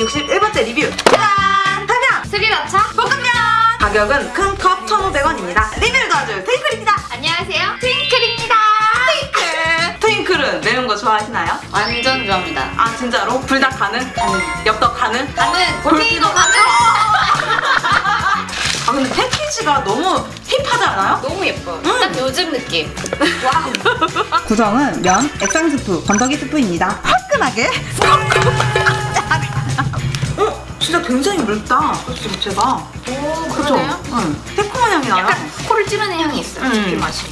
61번째 리뷰 짜잔! 한양! 스리라차 볶음면! 가격은 큰 컵 1,500원입니다 리뷰를 도와줄 트윙클입니다 안녕하세요 트윙클입니다 트윙클 트윙클은 매운 거 좋아하시나요? 완전 좋아합니다 아 진짜로? 불닭 가능? 가능 엽떡 가능? 가능! 골뱅이도 가능! 아 근데 패키지가 너무 hip하지 않아요? 너무 예뻐. 음. 딱 요즘 느낌. 와우. 구성은 면, 액상 스프, 건더기 스프입니다. 화끈하게. 굉장히 묽다. 소스 자체가. 오? 그러네요. 응. 새콤한 향이 나요. 약간 코를 찌르는 향이 있어요. 음. 이 맛이.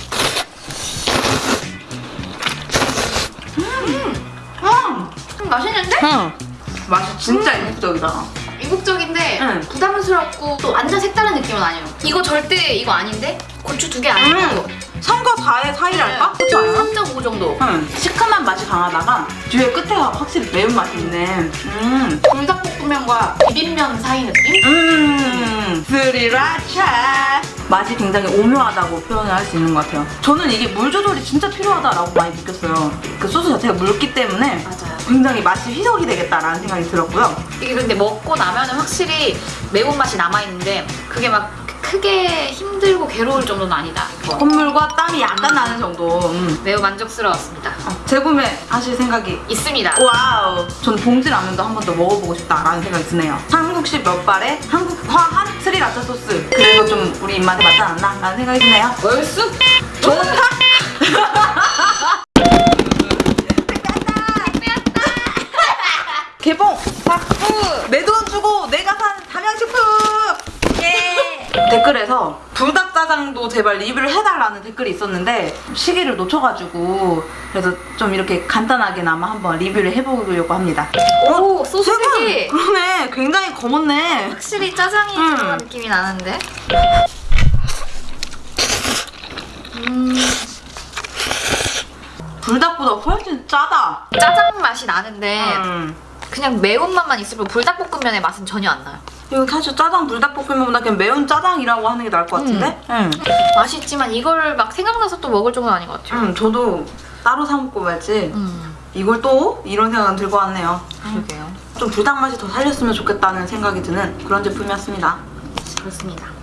음. 음, 맛있는데? 응. 맛이 진짜 이국적이다. 이국적인데 응. 부담스럽고 또 완전 색다른 느낌은 아니에요. 이거 절대 이거 아닌데? 고추 두 개 아니고 음. 3과 4의 사이랄까? 그렇지 않아요? 3.5 정도. 응. 시큼한 맛이 강하다가 뒤에 끝에 확실히 매운맛이 있네. 음. 불닭볶음면과 비빔면 사이 느낌? 음. 스리라차. 맛이 굉장히 오묘하다고 표현을 할 수 있는 것 같아요. 저는 이게 물 조절이 진짜 필요하다라고 많이 느꼈어요. 그 소스 자체가 묽기 때문에 맞아요. 굉장히 맛이 희석이 되겠다라는 생각이 들었고요. 이게 근데 먹고 나면 은 확실히 매운맛이 남아있는데 그게 막 크게 힘들고 괴로울 정도는 아니다. 콧물과 땀이 약간 나는 정도. 음. 매우 만족스러웠습니다. 어, 재구매 하실 생각이 있습니다. 와우. 전 봉지 라면도 한 번 더 먹어보고 싶다라는 생각이 드네요. 한국식 면발에 한국화한 스리라차 소스. 그래서 좀 우리 입맛에 맞지 않았나? 라는 생각이 드네요. 얼쑤? 좋다! 개봉! 박수! 내 돈 주고 내가! 댓글에서 불닭짜장도 제발 리뷰를 해달라는 댓글이 있었는데 시기를 놓쳐가지고 그래서 좀 이렇게 간단하게나마 한번 리뷰를 해보려고 합니다. 오! 소스색이 색은 그러네 굉장히 검었네. 확실히 짜장이 음. 들어간 느낌이 나는데? 음, 불닭보다 훨씬 짜다. 짜장 맛이 나는데 음. 그냥 매운맛만 있을 뿐 불닭볶음면의 맛은 전혀 안 나요. 이거 사실 짜장 불닭볶음면보다 그냥 매운 짜장이라고 하는 게 나을 것 같은데? 응. 맛있지만 이걸 막 생각나서 또 먹을 정도는 아닌 것 같아요. 응, 저도 따로 사 먹고 말지. 음. 이걸 또 이런 생각은 들고 왔네요. 그러게요. 좀 불닭 맛이 더 살렸으면 좋겠다는 생각이 드는 그런 제품이었습니다. 그렇습니다.